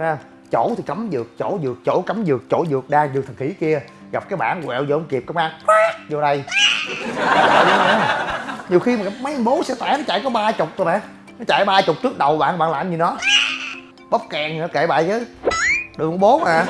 ha. Chỗ thì cấm dược, chỗ dược, chỗ cấm dược, chỗ dược đa dược thần khỉ kia. Gặp cái bản quẹo vô không kịp công an vô đây. Nhiều khi mà mấy bố sẽ tải nó chạy có ba chục thôi bạn nó chạy ba chục trước đầu bạn bạn làm gì nó? Bóp kèn nữa, kệ bại chứ. Đường bố mà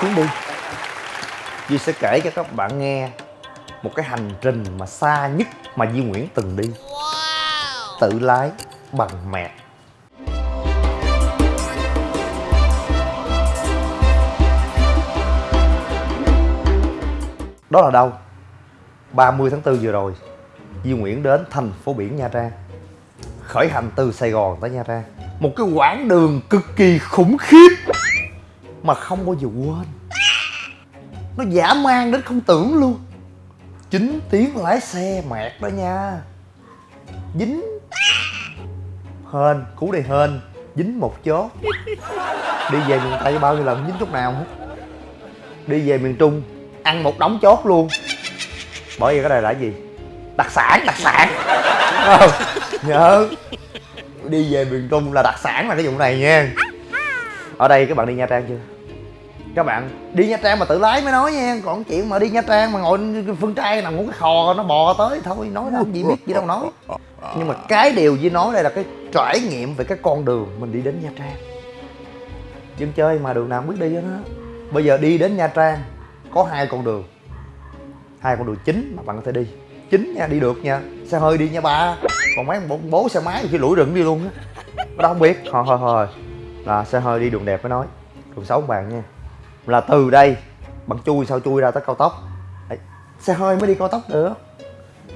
chuyến đi. Duy sẽ kể cho các bạn nghe một cái hành trình mà xa nhất mà Duy Nguyễn từng đi. Tự lái bằng mẹ. Đó là đâu? 30 tháng 4 vừa rồi Duy Nguyễn đến thành phố biển Nha Trang. Khởi hành từ Sài Gòn tới Nha Trang. Một cái quãng đường cực kỳ khủng khiếp mà không bao giờ quên. Nó dã man đến không tưởng luôn. 9 tiếng lái xe mệt đó nha. Dính. Hên, cú này hên. Dính một chốt. Đi về miền Tây bao nhiêu lần dính chút nào hết Đi về miền Trung Ăn một đống chốt luôn. Bởi vì cái này là cái gì? Đặc sản, đặc sản. Không? Nhớ. Đi về miền Trung là đặc sản là cái vụ này nha. Ở đây các bạn đi Nha Trang chưa? Các bạn đi Nha Trang mà tự lái mới nói nha Còn chuyện mà đi Nha Trang mà ngồi phương trai nằm ngủ cái khò nó bò tới Thôi nói làm gì biết gì đâu nói. Nhưng mà cái điều với nói đây là cái trải nghiệm về cái con đường mình đi đến Nha Trang. Dân chơi mà đường nào không biết đi hết á. Bây giờ đi đến Nha Trang có hai con đường. Hai con đường chính mà bạn có thể đi. Chính nha đi được nha. Xe hơi đi nha ba. Còn mấy bố, bố xe máy khi lủi rừng đi luôn á. Đâu không biết. Thôi thôi thôi là xe hơi đi đường đẹp mới nói. Đường xấu bạn nha. Là từ đây bạn chui sao chui ra tới cao tốc. Đấy, xe hơi mới đi cao tốc được.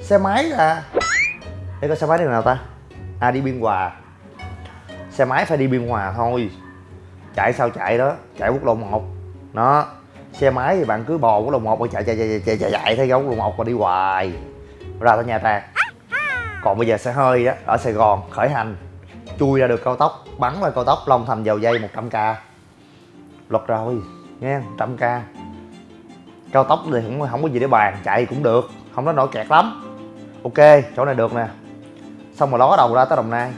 Xe máy là để coi xe máy đi đường nào ta? À đi biên hòa. Xe máy phải đi biên hòa thôi. Chạy sao chạy đó chạy quốc lộ 1 nó xe máy thì bạn cứ bò quốc lộ một mà chạy chạy chạy chạy chạy chạy thấy quốc lộ một mà đi hoài. Ra tới nha trang còn bây giờ xe hơi á ở sài gòn khởi hành chui ra được cao tốc, bắn qua cao tốc long thành dầu dây 100 k. Luật rồi nghe 100 k. Cao tốc thì cũng không có gì để bàn, chạy cũng được, không có nổi kẹt lắm. Ok, chỗ này được nè. Xong rồi ló đầu ra tới đồng nai.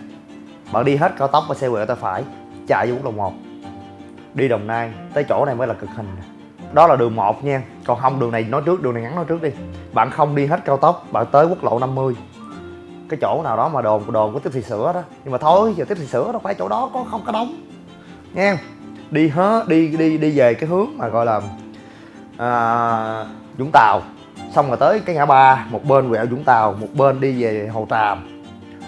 Bạn đi hết cao tốc và xe quẹo tay phải, chạy vô quốc lộ một. Đi đồng nai, tới chỗ này mới là cực hình đó là đường 1 nha. Còn không, đường này nói trước, đường này ngắn nói trước đi. Bạn không đi hết cao tốc, bạn tới quốc lộ 50 cái chỗ nào đó mà đồn đồn có tiếp thị sữa đó. Nhưng mà thôi giờ tiếp thị sữa đâu phải chỗ đó có không có đóng. Nha đi hết đi đi đi về cái hướng mà gọi là à, vũng tàu. Xong rồi tới cái ngã ba một bên quẹo vũng tàu một bên đi về hồ tràm.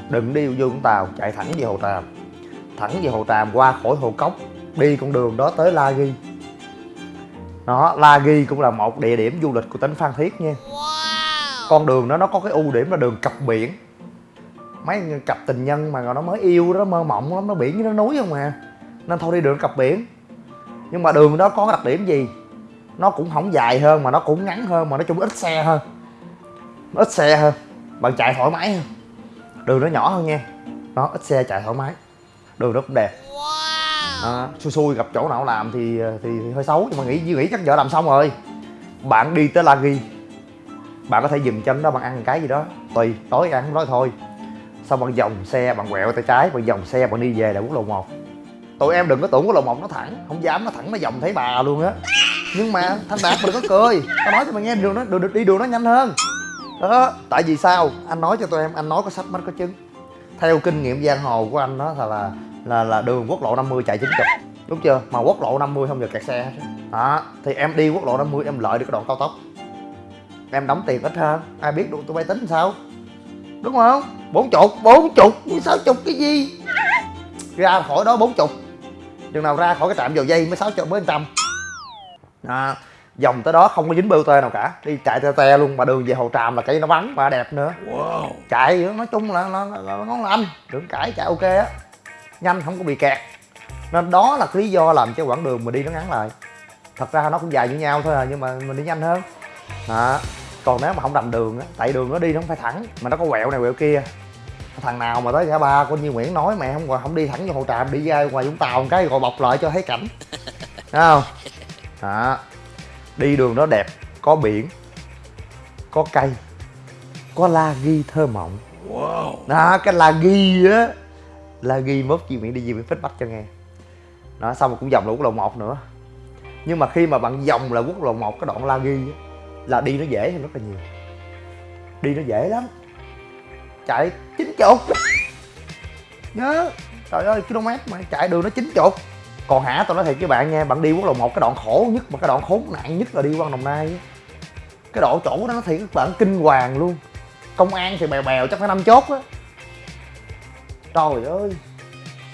Đừng đi vô vũng tàu chạy thẳng về hồ tràm. Thẳng về hồ tràm qua khỏi hồ cốc đi con đường đó tới la ghi. Đó la ghi cũng là một địa điểm du lịch của tỉnh phan thiết nha. Con đường đó nó có cái ưu điểm là đường cặp biển mấy cặp tình nhân mà nó mới yêu đó mơ mộng lắm nó biển với nó núi không mà nên thôi đi đường cặp biển. Nhưng mà đường đó có đặc điểm gì? Nó cũng không dài hơn mà nó cũng ngắn hơn mà nói chung ít xe hơn. Nó ít xe hơn. Bạn chạy thoải mái hơn. Đường nó nhỏ hơn nha. Nó ít xe chạy thoải mái. Đường nó cũng đẹp. À, xui xui gặp chỗ nào làm thì, thì thì hơi xấu nhưng mà nghĩ nghĩ chắc vợ làm xong rồi. Bạn đi tới la ghi. Bạn có thể dừng chân đó bạn ăn cái gì đó. Tùy tối ăn nói thôi xong bạn vòng xe bạn quẹo tay trái bạn vòng xe bạn đi về là quốc lộ 1 tụi em đừng có tưởng quốc lộ 1 nó thẳng không dám nó thẳng nó vòng thấy bà luôn á. Nhưng mà thanh đạt mà đừng có cười. Tao nói cho mày nghe đường nó đường, đi đường nó nhanh hơn. Đó tại vì sao? Anh nói cho tụi em anh nói có sách mắt có chứng. Theo kinh nghiệm giang hồ của anh đó là là là, là đường quốc lộ 50 chạy 90 đúng chưa? Mà quốc lộ 50 không giờ kẹt xe đó thì em đi quốc lộ 50 em lợi được cái đoạn cao tốc. Em đóng tiền ít hơn. Ai biết được tụi bay tính sao? Đúng không? Bốn chục bốn chục. Sáu chục cái gì? Ra khỏi đó bốn chục. Chừng nào ra khỏi cái trạm dầu dây mới sáu trăm mới trăm đó. Vòng tới đó không có dính BOT nào cả. Đi chạy te te luôn. Mà đường về hồ tràm là cây nó vắng và đẹp nữa. Wow. chạy nói chung là nó nó, nó là anh đừng cãi chạy ok á. Nhanh không có bị kẹt. Nên đó là cái lý do làm cho quãng đường mình đi nó ngắn lại. Thật ra nó cũng dài như nhau thôi à nhưng mà mình đi nhanh hơn. Đó còn nếu mà không rành đường á tại đường nó đi nó không phải thẳng mà nó có quẹo này quẹo kia. Thằng nào mà tới ngã ba của như nguyễn nói mẹ không không đi thẳng vô hồ tràm đi ra ngoài vũng tàu một cái rồi bọc lại cho thấy cảnh. Thấy không? Đó. Đi đường nó đẹp có biển có cây có la ghi thơ mộng. Wow. đó cái la ghi á la ghi mốt chị miệng đi gì miệng feedback cho nghe. Đó xong rồi cũng vòng là quốc lộ 1 nữa. Nhưng mà khi mà bạn vòng là quốc lộ 1 cái đoạn la ghi á là đi nó dễ hơn rất là nhiều. Đi nó dễ lắm. Chạy chín chục. Nhớ. Trời ơi, km mà chạy đường nó chín chục. Còn hả tôi nói thiệt với bạn nha, bạn đi quốc lộ một, cái đoạn khổ nhất mà cái đoạn khốn nạn nhất là đi qua đồng nai cái độ chỗ đó nó thiệt, các bạn, kinh hoàng luôn. Công an thì bèo bèo, chắc phải năm chốt á. Trời ơi.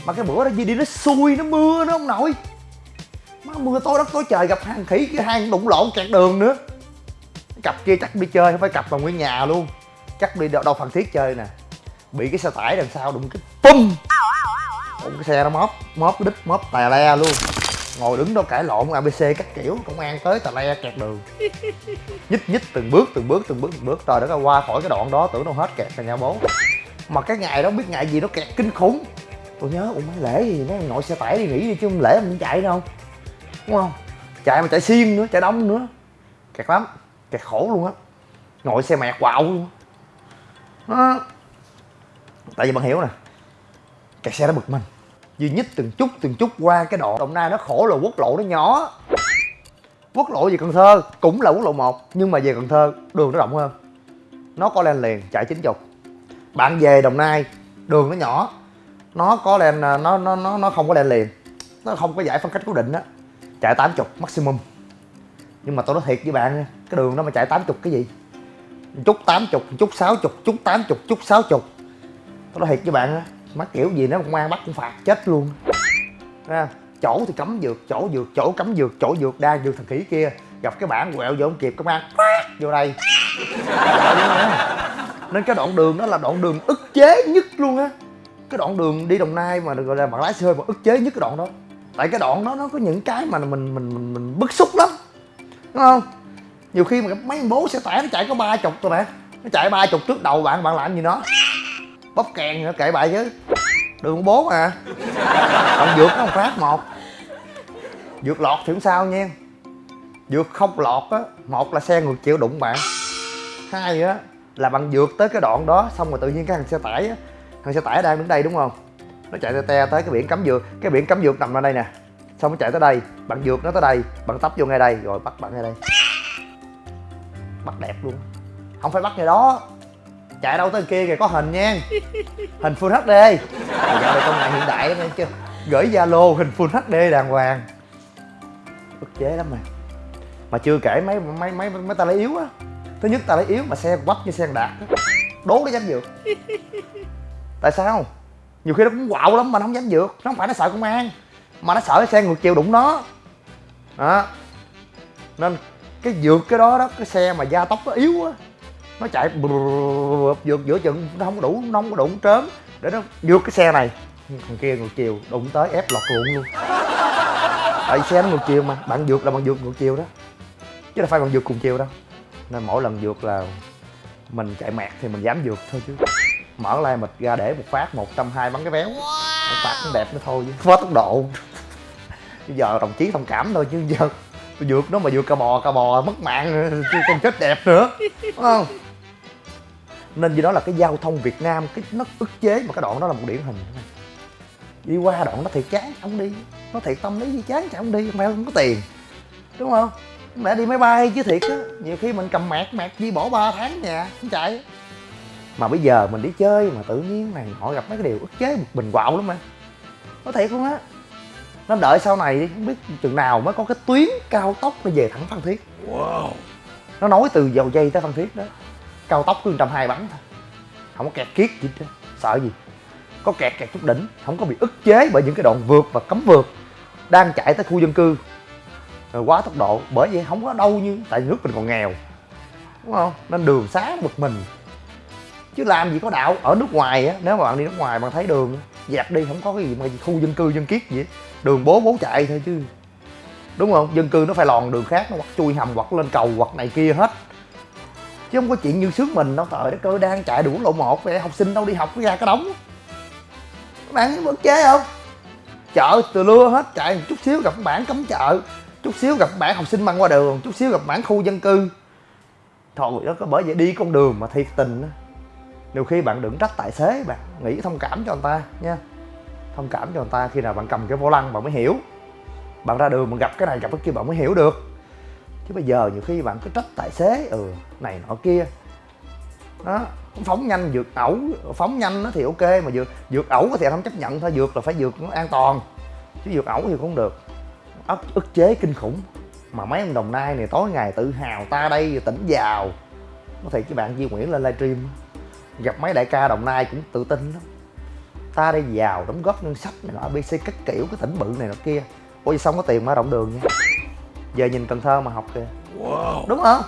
Mà cái bữa đó đi đi nó xui, nó mưa, nó không nổi. Má mưa tối đất tối trời, gặp hàng khỉ cái hang đụng lộn kẹt đường nữa cặp kia chắc đi chơi không phải cặp mà nguyên nhà luôn. Chắc đi đâu, đâu phan thiết chơi nè. Bị cái xe tải đằng sau đụng cái pum. Đụng cái xe nó móp móp cái đít móp tè le luôn. Ngồi đứng đó cãi lộn abc các kiểu công an tới tà le kẹt đường. Nhích nhích từng bước từng bước từng bước từng bước. Trời đất ơi qua khỏi cái đoạn đó tưởng đâu hết kẹt rồi nhà bố. Mà cái ngày đó biết ngày gì nó kẹt kinh khủng. Tôi nhớ ủa mấy lễ gì nó ngồi xe tải đi nghỉ đi chứ không lễ mình chạy đâu. Đúng không? Chạy mà chạy xiên nữa chạy đông nữa. Kẹt lắm kẹt khổ luôn á. Ngồi xe mẹt quạo luôn đó. tại vì bạn hiểu nè, kẹt xe nó bực mình. Duy nhất từng chút từng chút qua cái đoạn đồng nai nó khổ là quốc lộ nó nhỏ. Quốc lộ về cần thơ cũng là quốc lộ 1 nhưng mà về cần thơ đường nó rộng hơn. Nó có lên liền chạy chín chục bạn về đồng nai, đường nó nhỏ. Nó có lên à, nó nó nó nó không có lên liền. Nó không có giải phân cách cố định á. Chạy 80 maximum. Nhưng mà tôi nói thiệt với bạn nha cái đường đó mà chạy 80 cái gì? Chút 80 chút 60 chút 80 chút 60 tôi nói thiệt với bạn á mắc kiểu gì nó công an bắt cũng phạt chết luôn. Ra chỗ thì cấm dược chỗ dược chỗ cấm dược chỗ dược đa dược thằng khỉ kia. Gặp cái bản quẹo vô không kịp công an vô đây. Nên cái đoạn đường đó là đoạn đường ức chế nhất luôn á. Cái đoạn đường đi đồng nai mà được gọi là bạn lái xe hơi mà ức chế nhất cái đoạn đó. Tại cái đoạn đó nó có những cái mà mình mình mình, mình bức xúc lắm. Đúng không? Nhiều khi mà mấy bố xe tải nó chạy có ba chục thôi nè nó chạy ba chục trước đầu bạn bạn làm gì nó? Bóp kèn nữa kệ bài chứ. Đường bố mà. Còn vượt nó một phát một. Vượt lọt thì không sao nha. Vượt không lọt á, một là xe ngược chiều đụng bạn. Hai á, là bạn vượt tới cái đoạn đó, xong rồi tự nhiên cái thằng xe tải á, thằng xe tải đang đứng đây đúng không? Nó chạy te te tới cái biển cấm vượt cái biển cấm vượt nằm ở đây nè. Xong nó chạy tới đây, bạn vượt nó tới đây, bạn tấp vô ngay đây, rồi bắt bạn ngay đây bắt đẹp luôn. Không phải bắt ngay đó. Chạy đâu tới kia kìa, có hình nha. Hình full hd giờ dạo này công nghệ hiện đại lắm chưa gửi zalo hình full hd đàng hoàng. Ức chế lắm mà. Mà chưa kể mấy mấy mấy mấy ta lấy yếu á. Thứ nhất ta lấy yếu mà xe quắp như xe đạt đố nó dám vượt tại sao? Nhiều khi nó cũng quạo lắm mà nó không dám vượt nó không phải nó sợ công an, mà nó sợ cái xe ngược chiều đụng nó. Đó. Nên cái vượt cái đó đó cái xe mà gia tốc nó yếu á. Nó chạy vượt giữa chừng nó không có đủ nó không có đủ trớm. Để nó vượt cái xe này. Thằng kia ngược chiều đụng tới ép lọt ruộng luôn. Tại xe nó ngược chiều mà bạn vượt là bạn vượt ngược chiều đó. Chứ đâu phải bạn vượt cùng chiều đâu. Nên mỗi lần vượt là mình chạy mẹt thì mình dám vượt thôi chứ. Mở lai mịch ra để một phát một trăm hai bắn cái véo một phát cũng đẹp nữa thôi chứ. Quá tốc độ. Bây giờ đồng chí thông cảm thôi chứ giờ tôi vượt nó mà vượt cà bò cà bò mất mạng chứ còn chết đẹp nữa. Đúng không? Nên vì đó là cái giao thông Việt Nam, cái nó ức chế, mà cái đoạn đó là một điển hình. Đi qua đoạn nó thiệt chán, không đi. Nó thiệt tâm lý gì chán chẳng không đi mẹ không có tiền. Đúng không? Mẹ đi máy bay chứ thiệt á. Nhiều khi mình cầm mẹt mẹt đi bỏ 3 tháng nhà, không chạy. Mà bây giờ mình đi chơi mà tự nhiên này, họ gặp mấy cái điều ức chế, một bình quạo lắm mà. Nó thiệt luôn á? Nó đợi sau này đi, không biết chừng nào mới có cái tuyến cao tốc nó về thẳng phan thiết. Wow. nó nối từ dầu dây tới phan thiết đó. Cao tốc cứ trăm hai bắn thôi. Không có kẹt kiết gì hết sợ gì? Có kẹt kẹt chút đỉnh không có bị ức chế bởi những cái đoạn vượt và cấm vượt đang chạy tới khu dân cư. Rồi quá tốc độ bởi vậy không có đâu như tại nước mình còn nghèo đúng không? Nên đường xá bực mình. Chứ làm gì có đạo ở nước ngoài á nếu mà bạn đi nước ngoài bạn thấy đường dẹp đi không có cái gì mà khu dân cư dân kiết gì hết đường bố bố chạy thôi chứ. Đúng không? Dân cư nó phải lòn đường khác, nó hoặc chui hầm, hoặc lên cầu, hoặc này kia hết. Chứ không có chuyện như sướng mình đâu, trời đất ơi, đang chạy đủ lộ một vậy học sinh đâu đi học ra cái đóng các bạn vẫn chế không? Chợ từ lưa hết, chạy một chút xíu gặp bản cấm chợ, chút xíu gặp bản học sinh băng qua đường, chút xíu gặp bản khu dân cư. Thôi đó, có bởi vậy đi con đường mà thiệt tình đó nhiều khi bạn đừng trách tài xế bạn, nghĩ thông cảm cho người ta nha thông cảm cho người ta khi nào bạn cầm cái vô lăng bạn mới hiểu. Bạn ra đường bạn gặp cái này gặp cái kia bạn mới hiểu được. Chứ bây giờ nhiều khi bạn cứ trách tài xế ừ này nọ kia. Đó phóng nhanh vượt ẩu, phóng nhanh nó thì ok, mà vượt vượt ẩu thì không chấp nhận thôi vượt là phải vượt nó an toàn. Chứ vượt ẩu thì cũng được. Ức ức chế kinh khủng. Mà mấy ông đồng nai này tối ngày tự hào ta đây, tỉnh giàu. Có thể cái bạn Duy Nguyễn lên livestream. Gặp mấy đại ca đồng nai cũng tự tin lắm ta đây giàu đóng góp ngân sách này nọ abc các kiểu cái tỉnh bự này nọ kia. Ôi xong có tiền mở rộng đường nha? Giờ nhìn cần thơ mà học kìa. Wow. đúng không?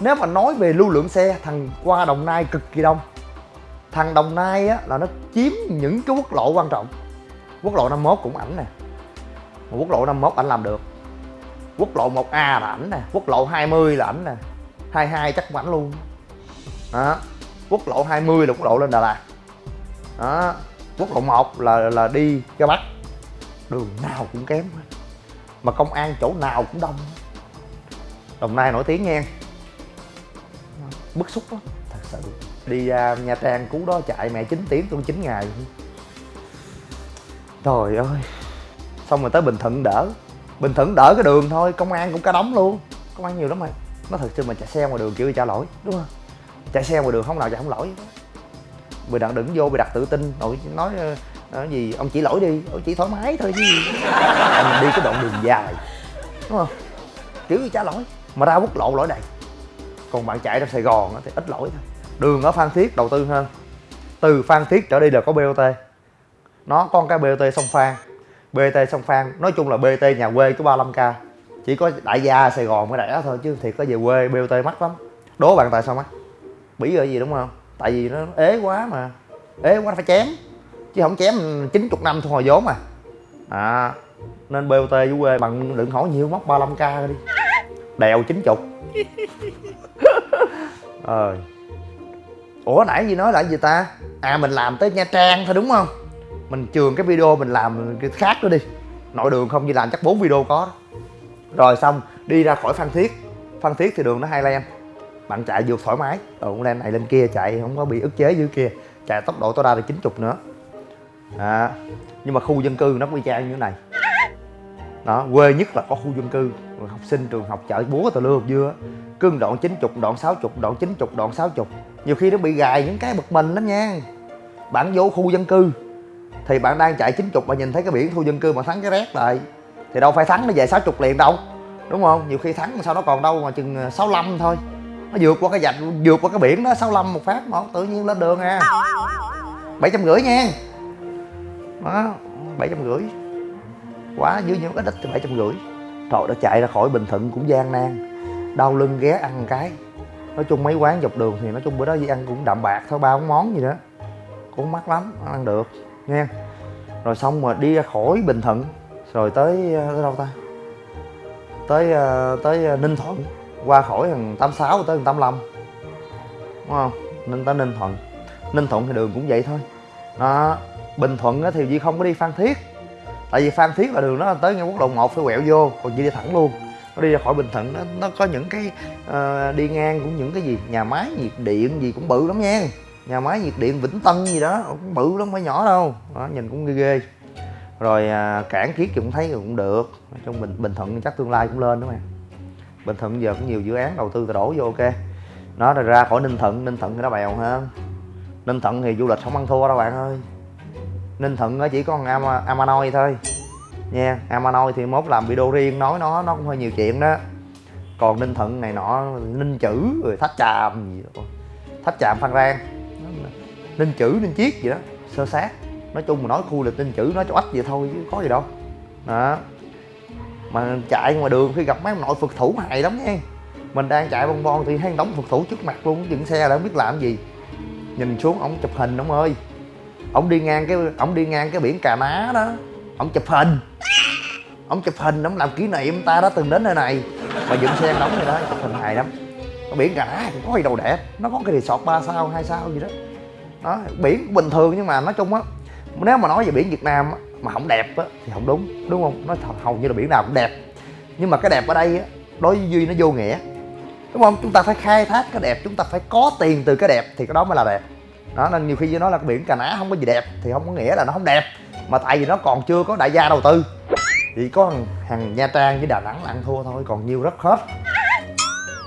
Nếu mà nói về lưu lượng xe thằng qua đồng nai cực kỳ đông. Thằng đồng nai á là nó chiếm những cái quốc lộ quan trọng. Quốc lộ 51 cũng ảnh nè. Mà quốc lộ 51 ảnh làm được. Quốc lộ 1A là ảnh nè. Quốc lộ 20 là ảnh nè. 22 chắc cũng ảnh luôn. Đó. Quốc lộ 20 là quốc lộ lên Đà Lạt. Đó quốc lộ 1 là là đi ra Bắc đường nào cũng kém. Mà công an chỗ nào cũng đông. Đồng Nai nổi tiếng nghe, bức xúc lắm. Thật sự. Đi ra Nha Trang cú đó chạy mẹ 9 tiếng tôi 9 ngày. Trời ơi. Xong rồi tới Bình Thuận đỡ. Bình Thuận đỡ cái đường thôi công an cũng cả đóng luôn. Công an nhiều lắm mà. Nó thật sự mà chạy xe ngoài đường kiểu trả lỗi đúng không? Chạy xe ngoài đường không nào chạy không lỗi bị đặng đứng vô bị đặt tự tin. Nội nói ờ, ờ, gì? Ông chỉ lỗi đi. Ông chỉ thoải mái thôi chứ ông đi cái đoạn đường dài, đúng không? Kiểu như trả lỗi? Mà ra quốc lộ lỗi đầy còn bạn chạy trong sài gòn thì ít lỗi thôi. Đường ở phan thiết đầu tư hơn. Từ phan thiết trở đi là có bot nó con cái bot sông phan bt sông phan nói chung là bt nhà quê có 35 k chỉ có đại gia sài gòn mới đẻ thôi chứ thiệt có về quê bot mắc lắm. Đố bạn tại sao mắc? Bỉ ở gì đúng không? Tại vì nó ế quá mà. Ế quá phải chém. Chứ không chém 90 năm thu hồi vốn mà. À nên bot với quê bằng đừng hỏi nhiều móc 35 k đi. Đèo 90 ờ. Ủa nãy gì nói là gì ta? À mình làm tới nha trang thôi đúng không? Mình trường cái video mình làm cái khác nữa đi. Nội đường không như làm, chắc bốn video có đó. rồi xong, đi ra khỏi phan thiết. Phan thiết thì đường nó hai lem bạn chạy vượt thoải mái. Ừ lên này lên kia chạy không có bị ức chế dưới kia. Chạy tốc độ tối đa là 90 nữa. À, nhưng mà khu dân cư nó cũng y chang như thế này. Đó quê nhất là có khu dân cư. Học sinh trường học chợ búa tờ lưa dưa cưng đoạn 90 đoạn 60 đoạn 90 đoạn 60 nhiều khi nó bị gài những cái bực mình lắm nha. Bạn vô khu dân cư thì bạn đang chạy 90 mà nhìn thấy cái biển khu dân cư mà thắng cái rét lại thì đâu phải thắng nó về 60 liền đâu. Đúng không? Nhiều khi thắng sau đó còn đâu mà chừng ờ, 65 thôi nó vượt qua cái dạch, vượt qua cái biển đó 65 một phát mà tự nhiên lên đường à. Bảy trăm rưỡi nha đó, bảy trăm rưỡi. Quá, dưới những ít ít thì bảy trăm rưỡi. Trời, đã chạy ra khỏi bình thuận cũng gian nan. Đau lưng ghé ăn cái. Nói chung mấy quán dọc đường thì nói chung bữa đó đi ăn cũng đạm bạc thôi, ba món gì đó. Cũng mắc lắm, ăn được nha rồi xong mà đi ra khỏi bình thuận, rồi tới ờ, tới đâu ta? Tới ờ, tới ờ, ninh thuận qua khỏi thằng 86 tới thằng 85 đúng không? Nên tới ninh thuận. Ninh thuận thì đường cũng vậy thôi. Đó bình thuận thì Duy không có đi phan thiết. Tại vì phan thiết là đường nó tới ngay quốc lộ 1 phải quẹo vô còn Duy đi thẳng luôn. Nó đi ra khỏi bình thuận nó, nó có những cái uh, đi ngang cũng những cái gì nhà máy nhiệt điện gì cũng bự lắm nha. Nhà máy nhiệt điện vĩnh tân gì đó cũng bự lắm phải nhỏ đâu. Đó, nhìn cũng ghê ghê. Rồi uh, cảng kiết cũng thấy cũng được. Trong bình bình thuận chắc tương lai cũng lên đó mà bình thuận giờ cũng nhiều dự án đầu tư đổ vô, ok. Nó ra khỏi ninh thuận ninh thuận thì nó bèo hơn ninh thuận thì du lịch không ăn thua đâu bạn ơi. Ninh thuận chỉ có Am amanoi thôi. Nha amanoi thì mốt làm video riêng, nói nó nó cũng hơi nhiều chuyện đó. Còn ninh thuận này nọ, ninh chữ, rồi thách tràm gì đó. Thách tràm phan rang. Ninh chữ, ninh chiết gì đó, sơ sát. Nói chung mà nói khu lịch ninh chữ, nói cho ách vậy thôi chứ có gì đâu. Đó mà chạy ngoài đường khi gặp mấy ông nội phật thủ hài lắm nha. Mình đang chạy bon bon thì hay đóng phật thủ trước mặt luôn, dựng xe là không biết làm gì. Nhìn xuống ổng chụp hình ông ơi. Ổng đi ngang cái ổng đi ngang cái biển cà ná đó. Ổng chụp hình. Ổng chụp hình ổng làm kỷ niệm ta đã từng đến nơi này. Mà dựng xe đóng này đó, chụp hình hài lắm. Cái biển cà ná có gì đâu đẹp, nó có cái resort ba sao, hai sao gì đó. Đó, biển bình thường nhưng mà nói chung á nếu mà nói về biển việt nam mà không đẹp á thì không đúng đúng không? Nó hầu như là biển nào cũng đẹp. Nhưng mà cái đẹp ở đây á đối với duy nó vô nghĩa đúng không? Chúng ta phải khai thác cái đẹp chúng ta phải có tiền từ cái đẹp thì cái đó mới là đẹp. Đó nên nhiều khi với nó là biển cà ná không có gì đẹp thì không có nghĩa là nó không đẹp mà tại vì nó còn chưa có đại gia đầu tư. Chỉ có thằng, thằng nha trang với đà nẵng là ăn thua thôi còn nhiều rất hết.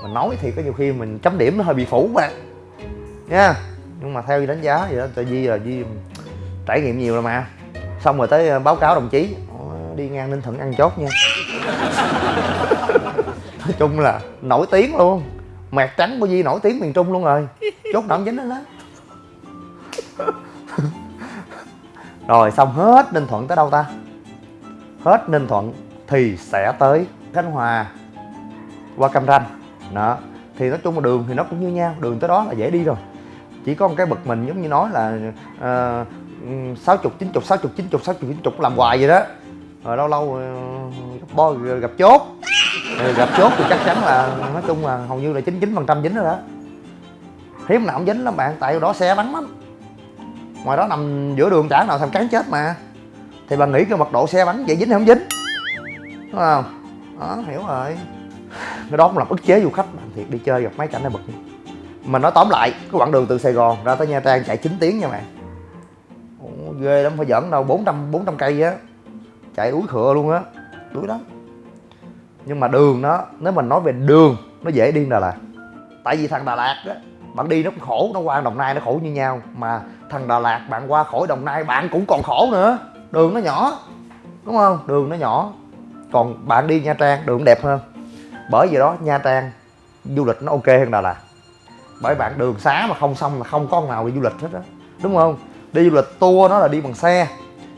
Mình nói thì có nhiều khi mình chấm điểm nó hơi bị phủ mà. Nha nhưng mà theo đánh giá vậy đó tại vì là vì trải nghiệm nhiều rồi mà. Xong rồi tới ờ, báo cáo đồng chí. Ờ, đi ngang ninh thuận ăn chốt nha. Nói chung là nổi tiếng luôn. Mẹt trắng của Di nổi tiếng miền Trung luôn rồi. Chốt động dính đó đó rồi xong hết Ninh Thuận tới đâu ta? Hết Ninh Thuận thì sẽ tới Khánh Hòa qua Cam Ranh. Đó. Thì nói chung là đường thì nó cũng như nhau đường tới đó là dễ đi rồi. Chỉ có một cái bực mình giống như nói là uh, sáu chục, chín chục, sáu chục, chín chục, sáu chục, chín chục làm hoài vậy đó. Rồi lâu lâu ờ, gặp bo ờ, gặp chốt. Rồi gặp chốt thì chắc chắn là, nói chung là hầu như là chín chín phần trăm dính rồi đó. Hiếm nào không dính lắm bạn, tại đó xe vắng lắm. Ngoài đó nằm giữa đường chả nào thằng cán chết mà. Thì bạn nghĩ cái mật độ xe bắn vậy dính hay không dính? Đúng không? Đó, hiểu rồi. Cái đó cũng làm ức chế du khách bạn thiệt đi chơi gặp mấy cảnh này bực. Mình nói tóm lại, cái quãng đường từ sài gòn ra tới nha trang chạy 9 tiếng nha bạn. Ồ, ghê lắm phải dẫn đâu 400 400 cây á. Chạy úi khựa luôn á đuối lắm. Nhưng mà đường nó nếu mình nói về đường nó dễ đi Đà Lạt. Tại vì thằng Đà Lạt á bạn đi nó cũng khổ nó qua Đồng Nai nó khổ như nhau. Mà thằng Đà Lạt bạn qua khỏi Đồng Nai bạn cũng còn khổ nữa. Đường nó nhỏ đúng không? Đường nó nhỏ. Còn bạn đi Nha Trang đường đẹp hơn. Bởi vì đó Nha Trang du lịch nó ok hơn Đà Lạt. Bởi bạn đường xá mà không xong là không có nào đi du lịch hết á. Đúng không? Đi du lịch tour nó là đi bằng xe.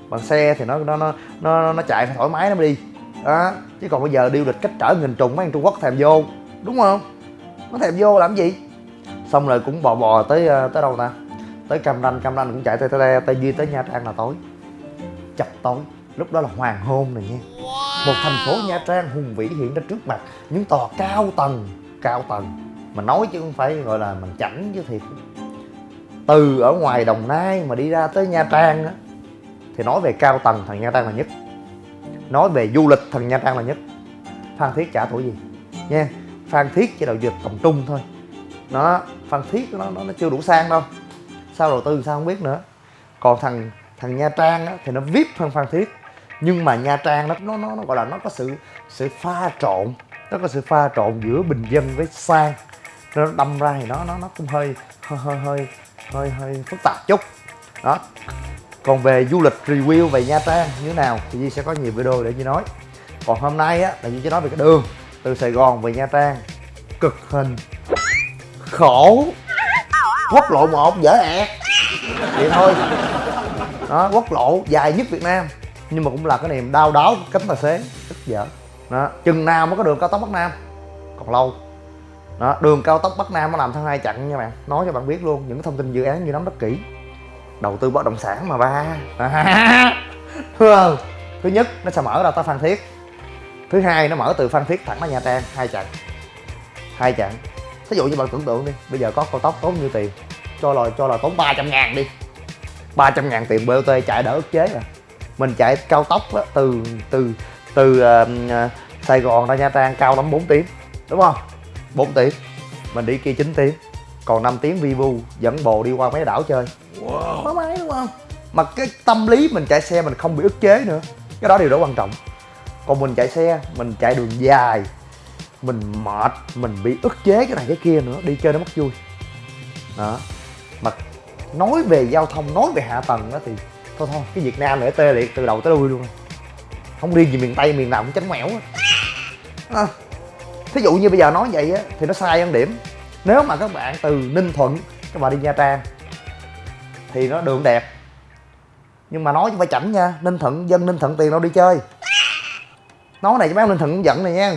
Bằng xe thì nó nó nó nó, nó chạy thoải mái nó mới đi. Đó chứ còn bây giờ đi du lịch cách trở nghìn trùng mấy anh trung quốc thèm vô đúng không? Nó thèm vô làm gì? Xong rồi cũng bò bò tới ờ, tới đâu ta? Tới cam ranh cam ranh cũng chạy tới tới tây duy tới nha trang là tối. Chập tối lúc đó là hoàng hôn này nha. Một thành phố nha trang hùng vĩ hiện ra trước mặt những tòa cao tầng cao tầng. Mà nói chứ không phải gọi là mình chảnh chứ thiệt từ ở ngoài đồng nai mà đi ra tới nha trang á thì nói về cao tầng thằng nha trang là nhất. Nói về du lịch thằng nha trang là nhất. Phan thiết chả tuổi gì? Nha phan thiết chỉ đầu dược tầm trung thôi. Nó phan thiết nó, nó nó chưa đủ sang đâu. Sao đầu tư sao không biết nữa. Còn thằng thằng nha trang á, thì nó vip hơn phan thiết. Nhưng mà nha trang nó nó nó, nó gọi là nó có sự sự pha trộn. Nó có sự pha trộn giữa bình dân với sang. Nó đâm ra thì nó nó nó cũng hơi hơi hơi hơi hơi, hơi phức tạp chút. Đó. Còn về du lịch review về nha trang như thế nào thì Di sẽ có nhiều video để Di nói. Còn hôm nay á là Di sẽ nói về cái đường từ Sài Gòn về Nha Trang. Cực hình. Khổ. Quốc lộ một dở ẹt. Vậy thôi. Đó quốc lộ dài nhất Việt Nam. Nhưng mà cũng là cái niềm đau đáu cánh tài xế. Rất dở đó. Chừng nào mới có đường cao tốc Bắc Nam? Còn lâu đó đường cao tốc Bắc Nam nó làm theo hai chặn nha bạn. Nói cho bạn biết luôn những thông tin dự án như nắm rất kỹ. Đầu tư bất động sản mà ba. Không thứ nhất nó sẽ mở ra tới phan thiết. Thứ hai nó mở từ phan thiết thẳng ra nha trang. Hai chặng. Hai chặng. Thí dụ như bạn tưởng tượng đi bây giờ có cao tốc tốn nhiêu tiền? Cho là cho là tốn 300 ngàn đi. 300 ngàn tiền BOT chạy đỡ ức chế à mình chạy cao tốc đó, từ từ từ uh, Sài Gòn ra Nha Trang cao lắm 4 tiếng đúng không? 4 tiếng. Mình đi kia 9 tiếng. Còn 5 tiếng vi vu dẫn bồ đi qua mấy đảo chơi. Wow. thoải mái đúng không? Mà cái tâm lý mình chạy xe mình không bị ức chế nữa. Cái đó điều đó quan trọng. Còn mình chạy xe mình chạy đường dài mình mệt mình bị ức chế cái này cái kia nữa đi chơi nó mất vui. Đó. Mà nói về giao thông nói về hạ tầng đó thì thôi thôi cái việt nam này tê liệt từ đầu tới đuôi luôn. Không riêng gì miền tây miền nào cũng chánh mẻo á thí dụ như bây giờ nói vậy á, thì nó sai ăn điểm. Nếu mà các bạn từ ninh thuận, các bạn đi nha trang, thì nó đường đẹp. Nhưng mà nói chứ phải chảnh nha, ninh thuận, dân ninh thuận tiền đâu đi chơi. Nói này cho mấy ông ninh thuận cũng giận này nha.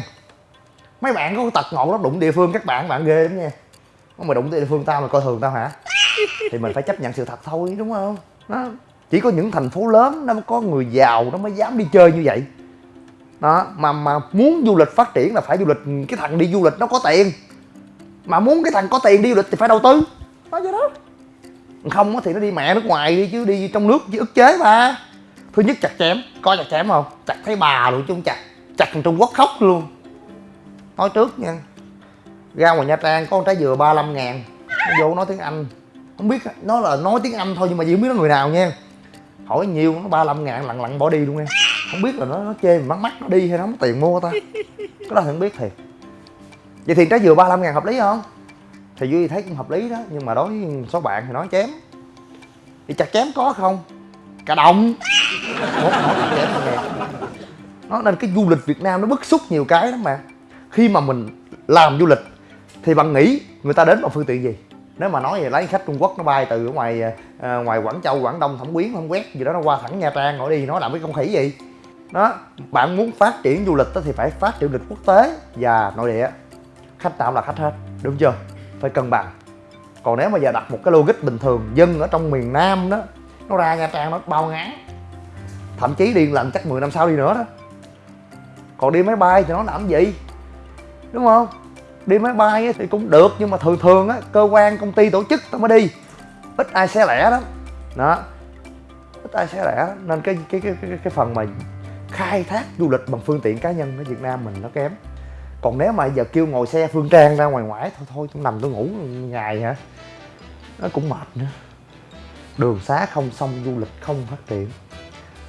Mấy bạn có tật ngộ lắm, đụng địa phương các bạn bạn ghê lắm nha. Mà đụng địa phương tao mà coi thường tao hả? Thì mình phải chấp nhận sự thật thôi, đúng không? Nó chỉ có những thành phố lớn nó mới có người giàu nó mới dám đi chơi như vậy đó, mà mà muốn du lịch phát triển là phải du lịch, cái thằng đi du lịch nó có tiền. Mà muốn cái thằng có tiền đi du lịch thì phải đầu tư. Nói vậy đó. Không thì nó đi mẹ nước ngoài đi chứ đi trong nước chứ ức chế mà. Thứ nhất chặt chém, coi chặt chém không? Chặt thấy bà luôn chứ không chặt. Chặt thằng trung quốc khóc luôn. Nói trước nha. Ra ngoài nha trang có con trái dừa 35 ngàn. Nó vô nói tiếng anh. Không biết, nó là nói tiếng anh thôi nhưng mà chỉ không biết nó người nào nha. Hỏi nhiều, nó 35 ngàn, lặng lặng bỏ đi luôn nha không biết là nó nó chê mình mắc mắt nó đi hay nó không có tiền mua ta. Cái đó thì không biết thiệt. Vậy thì trái dừa 35 ngàn hợp lý không? Thì duy thấy cũng hợp lý đó nhưng mà đối với số bạn thì nói chém. Thì chặt chém có không? Cả đồng. Một nói chặt chém ngàn nó nên cái du lịch việt nam nó bức xúc nhiều cái lắm mà. Khi mà mình làm du lịch thì bạn nghĩ người ta đến bằng phương tiện gì? Nếu mà nói về lấy khách trung quốc nó bay từ ngoài à, ngoài quảng châu quảng đông thẩm quyến không quét gì đó nó qua thẳng nha trang rồi đi nó làm cái không khỉ gì? Đó bạn muốn phát triển du lịch đó thì phải phát triển du lịch quốc tế và nội địa. Khách nào là khách hết đúng chưa? Phải cân bằng. Còn nếu mà giờ đặt một cái logic bình thường dân ở trong miền nam đó nó ra nha trang nó bao ngán. Thậm chí đi lần chắc 10 năm sau đi nữa đó. Còn đi máy bay thì nó làm gì? Đúng không? Đi máy bay thì cũng được nhưng mà thường thường á cơ quan công ty tổ chức tao mới đi. Ít ai xe lẻ đó đó. Ít ai xe lẻ nên cái cái cái cái, cái phần mà khai thác du lịch bằng phương tiện cá nhân ở Việt Nam mình nó kém. Còn nếu mà giờ kêu ngồi xe phương trang ra ngoài ngoại thôi thôi tôi nằm tôi ngủ ngày hả? Nó cũng mệt nữa. Đường xá không xong du lịch không phát triển.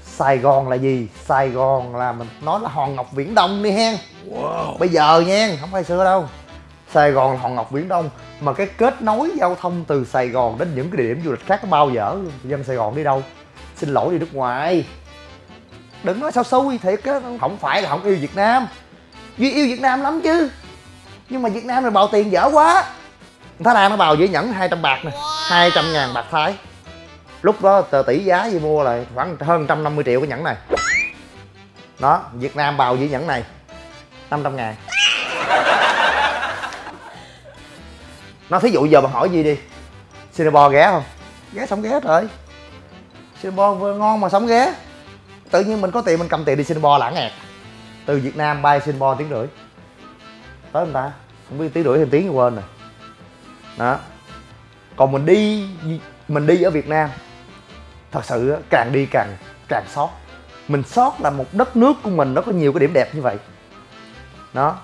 Sài Gòn là gì? Sài Gòn là mình nói là hòn ngọc viễn đông đi hen. Wow. Bây giờ nha, không phải xưa đâu. Sài Gòn là hòn ngọc viễn đông Mà cái kết nối giao thông từ Sài Gòn đến những cái địa điểm du lịch khác bao dở Dân Sài Gòn đi đâu? Xin lỗi đi nước ngoài Đừng nói sao xui thiệt á Không phải là không yêu Việt Nam. Duy yêu Việt Nam lắm chứ. Nhưng mà Việt Nam này bào tiền dở quá. Thái Lan nó bào dễ nhẫn 200 bạc nè 200 ngàn bạc Thái. Lúc đó tờ tỷ giá gì mua là khoảng hơn 150 triệu cái nhẫn này. Đó Việt Nam bào dĩ nhẫn này 500 ngàn. Nó thí dụ giờ bạn hỏi gì đi Singapore ghé không? Ghé xong ghé rồi. Singapore ngon mà sống ghé tự nhiên mình có tiền, mình cầm tiền đi Singapore lãng ngẹt từ Việt Nam bay Singapore tiếng rưỡi. Tới người ta, không biết tiếng rưỡi thêm tiếng quên rồi. Đó. Còn mình đi mình đi ở Việt Nam, thật sự càng đi càng càng sót. Mình sót là một đất nước của mình nó có nhiều cái điểm đẹp như vậy. Đó.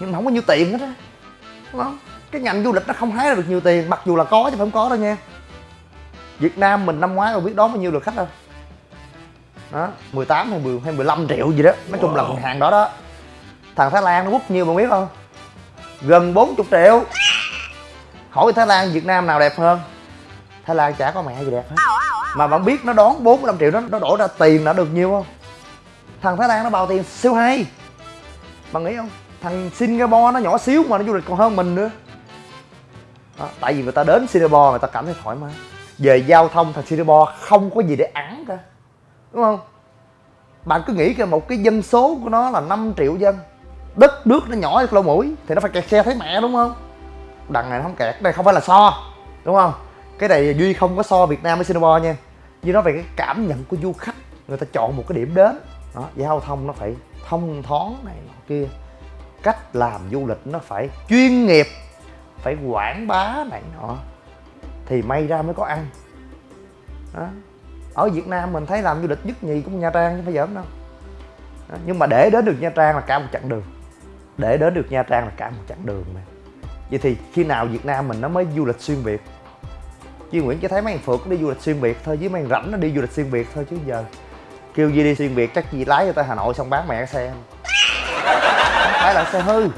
Nhưng mà không có nhiều tiền hết á. Đúng không? Cái ngành du lịch nó không hái ra được nhiều tiền, mặc dù là có chứ phải không có đâu nha. Việt Nam mình năm ngoái rồi biết đón bao nhiêu lượt khách đâu đó 18 hay 10 hay 15 triệu gì đó. Nói chung là hàng đó đó. Thằng Thái Lan nó bút nhiêu bạn biết không? Gần 40 triệu. Hỏi Thái Lan Việt Nam nào đẹp hơn? Thái Lan chả có mẹ gì đẹp hết. Mà bạn biết nó đón 45 triệu đó nó đổ ra tiền đã được nhiều không? Thằng thái lan nó bao tiền siêu hay. Bạn nghĩ không? Thằng singapore nó nhỏ xíu mà nó du lịch còn hơn mình nữa. Đó, tại vì người ta đến singapore người ta cảm thấy thoải mái. Về giao thông thằng singapore không có gì để ăn cả đúng không? Bạn cứ nghĩ cái một cái dân số của nó là 5 triệu dân. Đất nước nó nhỏ như lỗ mũi, thì nó phải kẹt xe thấy mẹ, đúng không? Đằng này nó không kẹt, đây không phải là so, đúng không? Cái này duy không có so việt nam với singapore nha. Duy nói về cái cảm nhận của du khách, người ta chọn một cái điểm đến. Đó giao thông nó phải thông thoáng này nọ kia. Cách làm du lịch nó phải chuyên nghiệp, phải quảng bá này nọ. Thì may ra mới có ăn. Đó ở việt nam mình thấy làm du lịch nhất nhì cũng nha trang, chứ phải giỡn đâu. Đó. nhưng mà để đến được nha trang là cả một chặng đường. Để đến được nha trang là cả một chặng đường mà. Vậy thì khi nào việt nam mình nó mới du lịch xuyên việt? Duy Nguyễn chỉ thấy mấy thằng Phượt đi du lịch xuyên Việt thôi chứ mấy thằng rảnh nó đi du lịch xuyên Việt thôi chứ giờ. Kêu Duy đi xuyên Việt chắc Duy lái cho tới Hà Nội xong bán mẹ cái xe. Không phải là xe hư,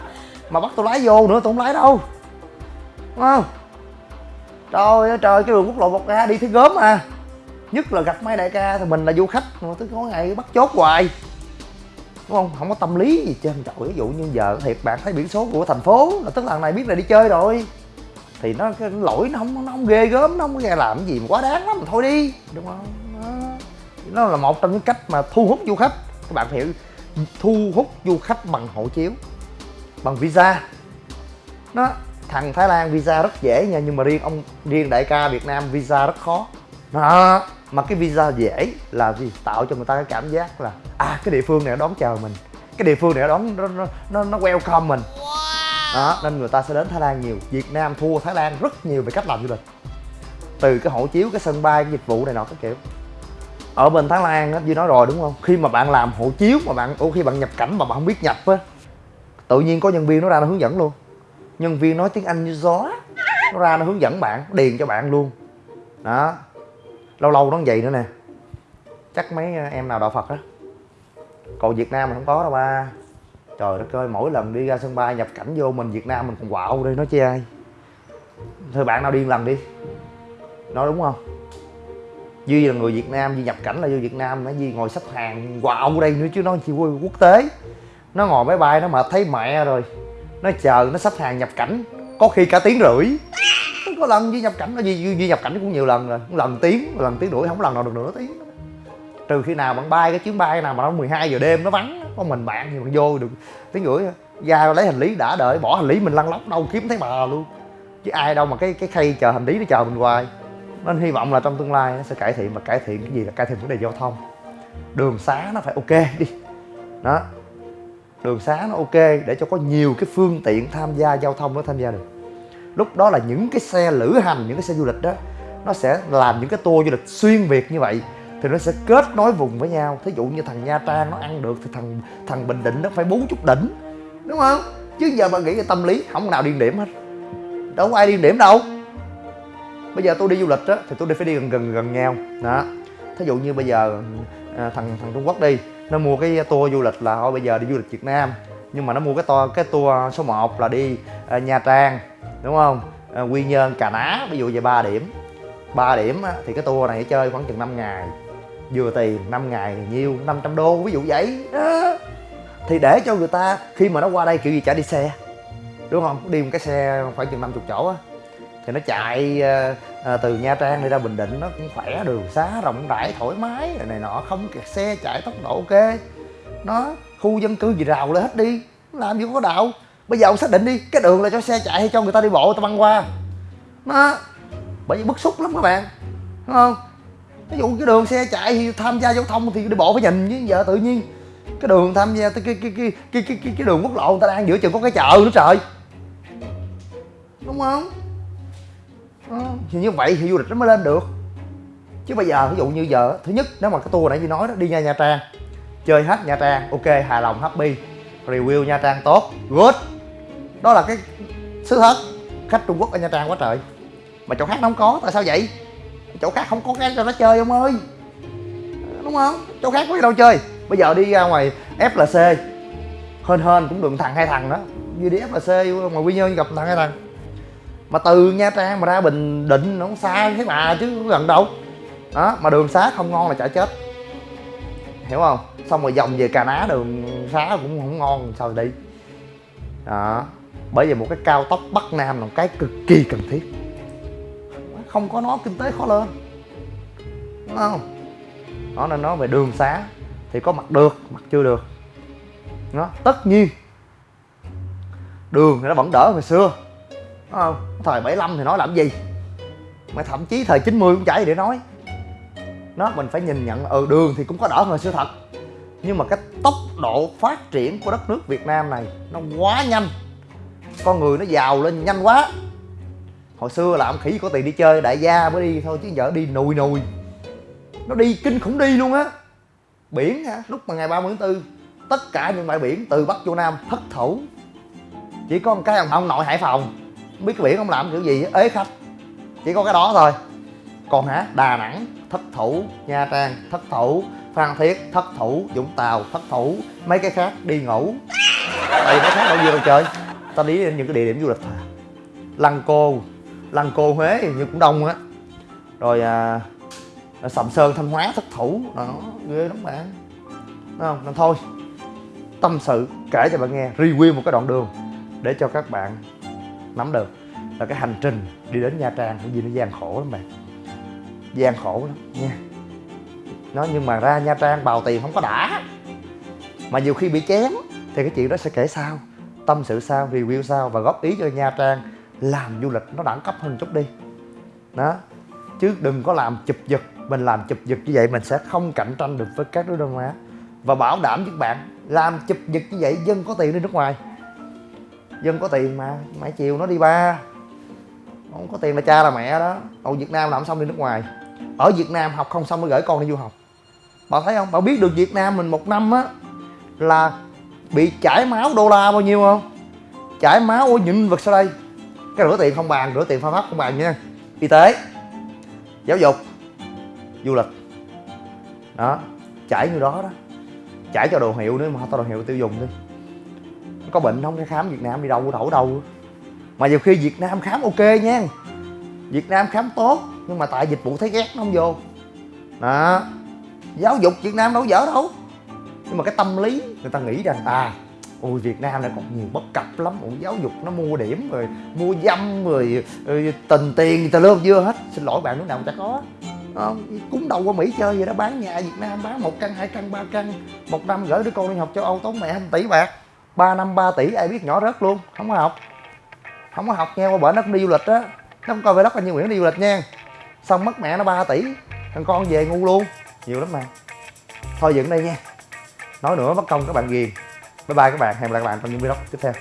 Mà bắt tôi lái vô nữa tôi không lái đâu. Đúng không? Trời ơi, trời, cái đường quốc lộ một a đi thấy gớm à Nhất là gặp mấy đại ca thì mình là du khách mà tôi có ngày bắt chốt hoài. Đúng không? Không có tâm lý gì trên trời ví dụ như giờ thiệt bạn thấy biển số của thành phố là tức là thằng này biết là đi chơi rồi. Thì nó cái lỗi nó không nó không ghê gớm nó không có làm cái gì mà quá đáng lắm thôi đi. Đúng không? Nó, nó là một trong những cách mà thu hút du khách. Các bạn hiểu thu hút du khách bằng hộ chiếu bằng visa. Nó thằng Thái Lan visa rất dễ nha nhưng mà riêng ông riêng đại ca Việt Nam visa rất khó. Đó mà cái visa dễ là gì? Tạo cho người ta cái cảm giác là à cái địa phương này đón chờ mình. Cái địa phương này đón nó nó nó, welcome mình. Đó nên người ta sẽ đến Thái Lan nhiều. Việt Nam thua Thái Lan rất nhiều về cách làm du lịch. Từ cái hộ chiếu cái sân bay cái dịch vụ này nọ các kiểu. Ở bên Thái Lan á như nói rồi đúng không? Khi mà bạn làm hộ chiếu mà bạn ủa khi bạn nhập cảnh mà bạn không biết nhập á tự nhiên có nhân viên nó ra nó hướng dẫn luôn. Nhân viên nói tiếng anh như gió nó ra nó hướng dẫn bạn điền cho bạn luôn. Đó lâu lâu nó vậy nữa nè. Chắc mấy à, em nào đạo phật á. Còn việt nam mình không có đâu, ba. Trời đất ơi, mỗi lần đi ra sân bay nhập cảnh vô mình việt nam mình còn quạo đây nói chi ai? Thôi bạn nào điên lần đi. Nói đúng không? Duy là người việt nam, duy nhập cảnh là vô việt nam nó duy ngồi xếp hàng quạo đây nữa chứ nó chỉ quốc tế. Nó ngồi máy bay, nó mệt thấy mẹ rồi. Nó chờ, nó sắp hàng nhập cảnh, có khi cả tiếng rưỡi có lần duy nhập cảnh nó duy, duy nhập cảnh cũng nhiều lần rồi. Lần tiếng lần tiếng đuổi không lần nào được nửa tiếng. Trừ khi nào bạn bay cái chuyến bay nào mà nó 12 giờ đêm nó vắng có mình bạn thì bạn vô được tiếng rưỡi ra lấy hành lý đã đợi bỏ hành lý mình lăn lóc đâu kiếm thấy bà luôn. Chứ ai đâu mà cái cái khay chờ hành lý nó chờ mình hoài. Nên hy vọng là trong tương lai nó sẽ cải thiện mà cải thiện cái gì là cải thiện vấn đề giao thông. Đường xá nó phải ok đi. Đó. Đường xá nó ok để cho có nhiều cái phương tiện tham gia giao thông nó tham gia được lúc đó là những cái xe lữ hành những cái xe du lịch đó nó sẽ làm những cái tour du lịch xuyên việt như vậy thì nó sẽ kết nối vùng với nhau. Thí dụ như thằng nha trang nó ăn được thì thằng thằng bình định nó phải bốn chút đỉnh đúng không? Chứ giờ bạn nghĩ cái tâm lý không nào điên điểm hết. Đâu có ai điên điểm đâu. Bây giờ tôi đi du lịch á thì tôi đi phải đi gần gần gần nhau. Đó. Thí dụ như bây giờ à, thằng thằng trung quốc đi nó mua cái tour du lịch là thôi bây giờ đi du lịch Việt Nam. Nhưng mà nó mua cái tour cái tour số 1 là đi uh, Nha Trang đúng không? À, Quy Nhơn Cà Ná ví dụ về 3 điểm. 3 điểm á, thì cái tour này chơi khoảng chừng 5 ngày. Vừa tiền 5 ngày nhiêu? 500 đô ví dụ vậy. Đó. thì để cho người ta khi mà nó qua đây kiểu gì chả đi xe. Đúng không? Đi một cái xe khoảng chừng 50 chỗ á. Thì nó chạy à, à, từ nha trang đi ra bình định nó cũng khỏe đường xá rộng rãi thoải mái này nọ không kẹt xe chạy tốc độ ok. Nó khu dân cư gì rào lên hết đi. Làm gì có đạo bây giờ ông xác định đi cái đường là cho xe chạy hay cho người ta đi bộ người ta băng qua. Nó bởi vì bức xúc lắm các bạn đúng không? Ví dụ cái đường xe chạy thì tham gia giao thông thì đi bộ phải nhìn chứ giờ tự nhiên. Cái đường tham gia cái cái cái cái cái cái, cái, cái đường quốc lộ người ta đang giữa chừng có cái chợ nữa trời. Đúng không? À, thì như vậy thì du lịch nó mới lên được. Chứ bây giờ ví dụ như giờ thứ nhất nếu mà cái tour nãy như nói đó đi nha nha trang chơi hết nha trang ok hài lòng happy review nha trang tốt good đó là cái sứ hết khách trung quốc ở nha trang quá trời. Mà chỗ khác nó không có, tại sao vậy? Chỗ khác không có cái cho nó chơi ông ơi. Đúng không? Chỗ khác có gì đâu chơi. Bây giờ đi ra ngoài flc hên hên cũng được thằng, hai thằng đó. Như đi flc mà quy nhơn gặp thằng, hai thằng. Mà từ nha trang mà ra bình định nó không xa thế mà chứ gần đâu. Đó, mà đường xá không ngon là chả chết. Hiểu không? Xong rồi vòng về cà ná đường xá cũng không ngon, sao đi đó bởi vì một cái cao tốc bắc nam là một cái cực kỳ cần thiết. Không có nó, kinh tế khó lên. Đúng không? Nó nên nói về đường xá thì có mặt được, mặt chưa được. Nó tất nhiên. Đường thì nó vẫn đỡ hồi xưa. Đúng không? Thời 75 thì nói làm gì? Mà thậm chí thời 90 cũng chảy để nói. Nó mình phải nhìn nhận ừ đường thì cũng có đỡ hồi xưa thật. Nhưng mà cái tốc độ phát triển của đất nước Việt Nam này nó quá nhanh con người nó giàu lên nhanh quá. Hồi xưa là ông khỉ có tiền đi chơi đại gia mới đi thôi chứ giờ đi nùi nùi. Nó đi kinh khủng đi luôn á. Biển hả? Lúc mà ngày 30 tháng 4 tất cả những bãi biển từ bắc vô nam thất thủ chỉ có một cái ông, ông nội hải phòng. Biết cái biển ông làm kiểu gì ế khách. Chỉ có cái đó thôi. Còn hả? Đà nẵng thất thủ nha trang thất thủ phan thiết thất thủ vũng tàu thất thủ mấy cái khác đi ngủ. Tại vì nó khác đâu gì đâu trời? Ta đi đến những cái địa điểm du lịch thôi. Lăng cô lăng cô huế như cũng đông á. Rồi à, à, sầm sơn thanh hóa thất thủ đó ghê lắm bạn Đúng không? Nên thôi tâm sự kể cho bạn nghe review một cái đoạn đường để cho các bạn nắm được là cái hành trình đi đến nha trang cái gì nó gian khổ lắm bạn. Gian khổ lắm nha. Nó nhưng mà ra nha trang bào tiền không có đã. Mà nhiều khi bị chém thì cái chuyện đó sẽ kể sau tâm sự sao, review sao và góp ý cho nha trang làm du lịch nó đẳng cấp hơn chút đi. Đó. Chứ đừng có làm chụp giật, mình làm chụp giật như vậy mình sẽ không cạnh tranh được với các nước đông á. Và bảo đảm với các bạn, làm chụp giật như vậy dân có tiền đi nước ngoài. Dân có tiền mà, mãi chiều nó đi ba. Không có tiền là cha là mẹ đó. Ở việt nam làm xong đi nước ngoài. Ở việt nam học không xong mới gửi con đi du học. Bạn thấy không? Bạn biết được việt nam mình một năm á là bị chảy máu đô la bao nhiêu không? Chảy máu ôi những vật sau đây. Cái rửa tiền không bàn, rửa tiền pha pháp không bàn nha. Y tế, giáo dục, du lịch. Đó, chảy như đó đó. Chảy cho đồ hiệu nữa, mà tao đồ hiệu tiêu dùng đi. Có bệnh không? Cái khám việt nam đi đâu đổ đâu. Mà nhiều khi việt nam khám ok nha. Việt nam khám tốt, nhưng mà tại dịch vụ thấy ghét nó không vô. Đó. Giáo dục việt nam đâu dở đâu nhưng mà cái tâm lý người ta nghĩ rằng à ôi việt nam này còn nhiều bất cập lắm ủa giáo dục nó mua điểm rồi mua dâm rồi, ờ, rồi tình tiền người ta lơm dưa hết. Xin lỗi bạn lúc nào chả có. Không? Cúng đầu qua mỹ chơi vậy đó bán nhà việt nam bán một căn hai căn ba căn. Một năm gửi đứa con đi học châu âu tốn mẹ hai tỷ bạc. Ba năm ba tỷ ai biết nhỏ rớt luôn không có học. Không có học nghe qua bển nó cũng đi du lịch á. Nó không coi về đất anh như nguyễn đi du lịch nha. Xong mất mẹ nó 3 tỷ thằng con về ngu luôn. Nhiều lắm mà. Thôi dựng đây nha nói nữa mất công các bạn ghiền bye bye các bạn. Hẹn gặp lại các bạn trong những video tiếp theo.